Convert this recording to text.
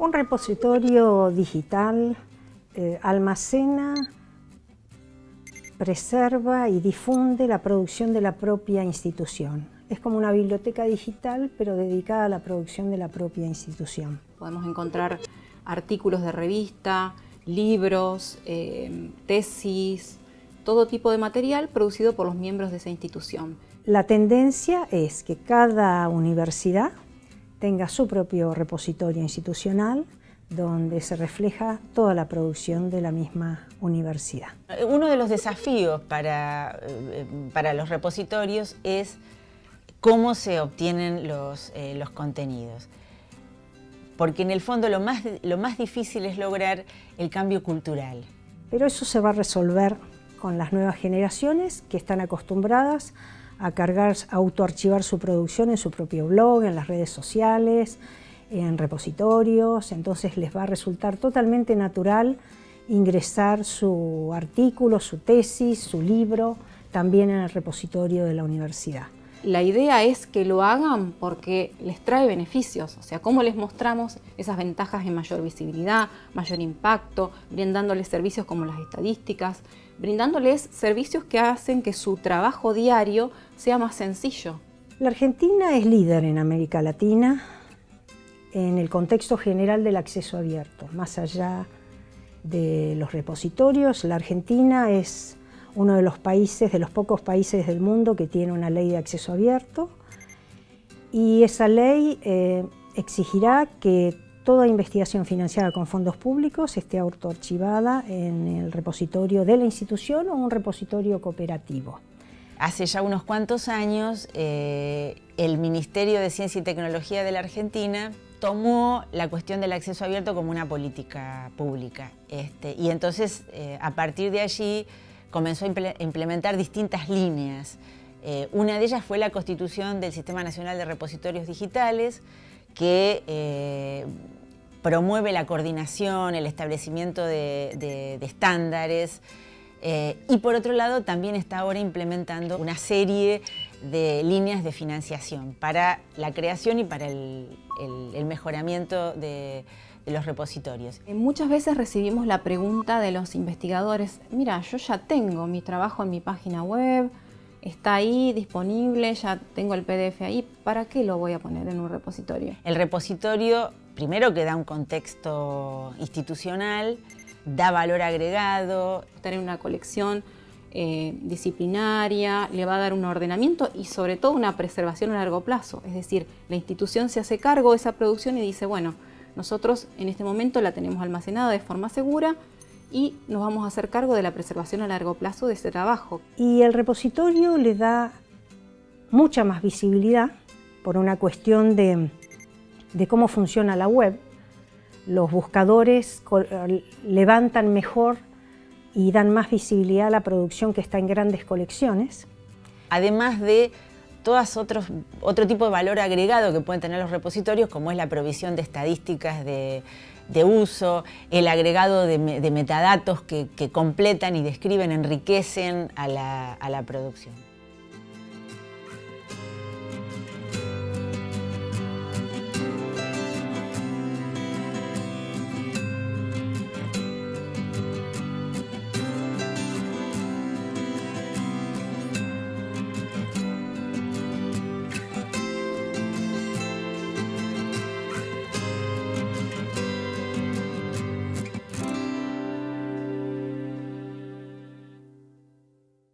Un repositorio digital eh, almacena, preserva y difunde la producción de la propia institución. Es como una biblioteca digital, pero dedicada a la producción de la propia institución. Podemos encontrar artículos de revista, libros, eh, tesis, todo tipo de material producido por los miembros de esa institución. La tendencia es que cada universidad tenga su propio repositorio institucional donde se refleja toda la producción de la misma universidad. Uno de los desafíos para, eh, para los repositorios es cómo se obtienen los, eh, los contenidos. Porque en el fondo lo más, lo más difícil es lograr el cambio cultural. Pero eso se va a resolver con las nuevas generaciones que están acostumbradas a cargar, autoarchivar su producción en su propio blog, en las redes sociales, en repositorios, entonces les va a resultar totalmente natural ingresar su artículo, su tesis, su libro, también en el repositorio de la universidad. La idea es que lo hagan porque les trae beneficios, o sea, cómo les mostramos esas ventajas de mayor visibilidad, mayor impacto, brindándoles servicios como las estadísticas, brindándoles servicios que hacen que su trabajo diario sea más sencillo. La Argentina es líder en América Latina en el contexto general del acceso abierto. Más allá de los repositorios, la Argentina es uno de los países, de los pocos países del mundo que tiene una ley de acceso abierto y esa ley eh, exigirá que toda investigación financiada con fondos públicos esté autoarchivada en el repositorio de la institución o un repositorio cooperativo. Hace ya unos cuantos años, eh, el Ministerio de Ciencia y Tecnología de la Argentina tomó la cuestión del acceso abierto como una política pública. Este, y entonces, eh, a partir de allí, comenzó a implementar distintas líneas. Eh, una de ellas fue la constitución del Sistema Nacional de Repositorios Digitales, que eh, promueve la coordinación, el establecimiento de, estándares, y por otro lado también está ahora implementando una serie de líneas de financiación para la creación y para el, mejoramiento de, los repositorios. Eh, muchas veces recibimos la pregunta de los investigadores, mira, yo ya tengo mi trabajo en mi página web, está ahí disponible, ya tengo el PDF ahí, ¿para qué lo voy a poner en un repositorio? El repositorio, primero que da un contexto institucional, da valor agregado. Tener una colección eh, disciplinaria, le va a dar un ordenamiento y sobre todo una preservación a largo plazo. Es decir, la institución se hace cargo de esa producción y dice, bueno, nosotros en este momento la tenemos almacenada de forma segura y nos vamos a hacer cargo de la preservación a largo plazo de ese trabajo. Y el repositorio le da mucha más visibilidad por una cuestión de, de cómo funciona la web. Los buscadores levantan mejor y dan más visibilidad a la producción que está en grandes colecciones. Además de todas otros, otro tipo de valor agregado que pueden tener los repositorios, como es la provisión de estadísticas de, uso, el agregado de, metadatos que, completan y describen, enriquecen a la producción.